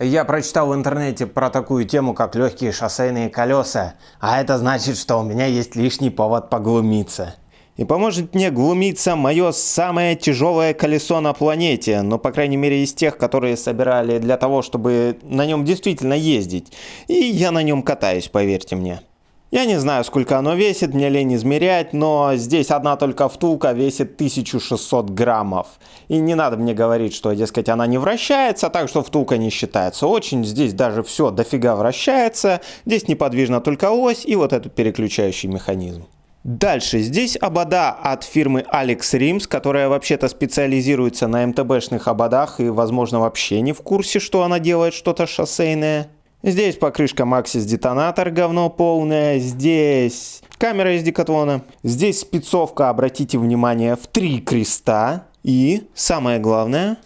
Я прочитал в интернете про такую тему, как легкие шоссейные колеса, а это значит, что у меня есть лишний повод поглумиться. И поможет мне глумиться мое самое тяжелое колесо на планете, но по крайней мере из тех, которые собирали для того, чтобы на нем действительно ездить. И я на нем катаюсь, поверьте мне. Я не знаю, сколько оно весит, мне лень измерять, но здесь одна только втулка весит 1600 граммов. И не надо мне говорить, что, дескать, она не вращается, так что втулка не считается. Очень здесь даже все дофига вращается. Здесь неподвижна только ось и вот этот переключающий механизм. Дальше, здесь обода от фирмы Alex Rims, которая вообще-то специализируется на МТБшных ободах и, возможно, вообще не в курсе, что она делает что-то шоссейное. Здесь покрышка Maxis детонатор, говно полное. Здесь камера из декатлона. Здесь спецовка, обратите внимание, в три креста. И, самое главное,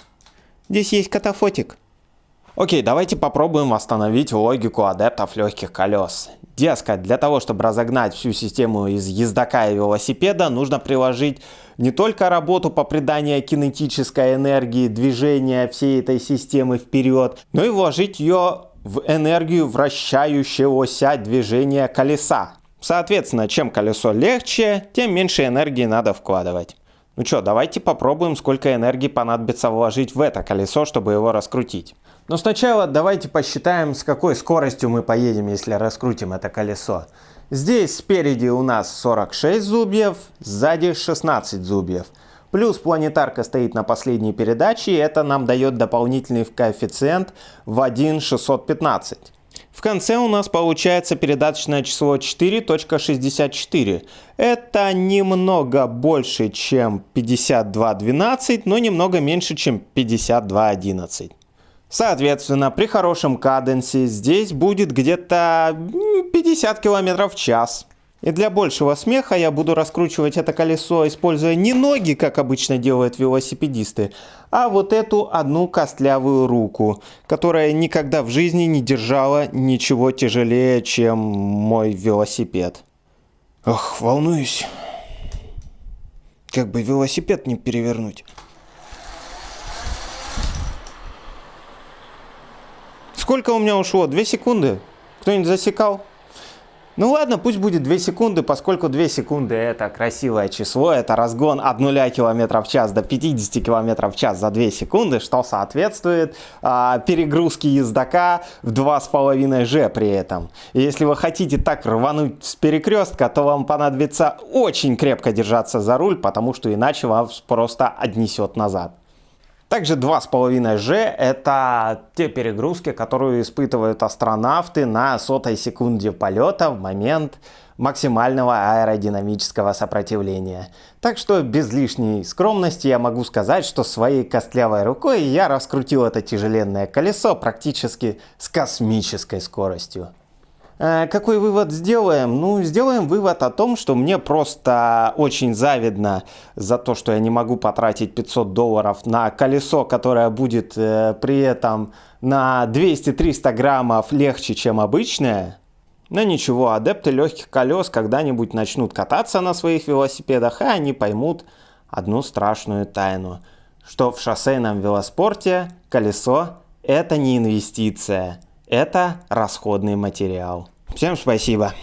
здесь есть катафотик. Окей, давайте попробуем восстановить логику адептов легких колес. Дескать, для того, чтобы разогнать всю систему из ездока и велосипеда, нужно приложить не только работу по приданию кинетической энергии движения всей этой системы вперед, но и вложить ее в энергию вращающегося движения колеса. Соответственно, чем колесо легче, тем меньше энергии надо вкладывать. Ну что, давайте попробуем, сколько энергии понадобится вложить в это колесо, чтобы его раскрутить. Но сначала давайте посчитаем, с какой скоростью мы поедем, если раскрутим это колесо. Здесь спереди у нас 46 зубьев, сзади 16 зубьев. Плюс планетарка стоит на последней передаче, и это нам дает дополнительный коэффициент в 1,615. В конце у нас получается передаточное число 4.64. Это немного больше, чем 52.12, но немного меньше, чем 52.11. Соответственно, при хорошем каденсе здесь будет где-то 50 км в час. И для большего смеха я буду раскручивать это колесо, используя не ноги, как обычно делают велосипедисты, а вот эту одну костлявую руку, которая никогда в жизни не держала ничего тяжелее, чем мой велосипед. Ох, волнуюсь. Как бы велосипед не перевернуть. Сколько у меня ушло? Две секунды? Кто-нибудь засекал? Ну ладно, пусть будет 2 секунды, поскольку 2 секунды это красивое число, это разгон от 0 км в час до 50 км в час за 2 секунды, что соответствует а, перегрузке ездока в 2,5 G при этом. И если вы хотите так рвануть с перекрестка, то вам понадобится очень крепко держаться за руль, потому что иначе вас просто отнесет назад. Также 2,5G это те перегрузки, которые испытывают астронавты на сотой секунде полета в момент максимального аэродинамического сопротивления. Так что без лишней скромности я могу сказать, что своей костлявой рукой я раскрутил это тяжеленное колесо практически с космической скоростью. Э, какой вывод сделаем? Ну, сделаем вывод о том, что мне просто очень завидно за то, что я не могу потратить 500 долларов на колесо, которое будет э, при этом на 200-300 граммов легче, чем обычное. Но ничего, адепты легких колес когда-нибудь начнут кататься на своих велосипедах, и они поймут одну страшную тайну, что в шоссейном велоспорте колесо – это не инвестиция – это расходный материал. Всем спасибо.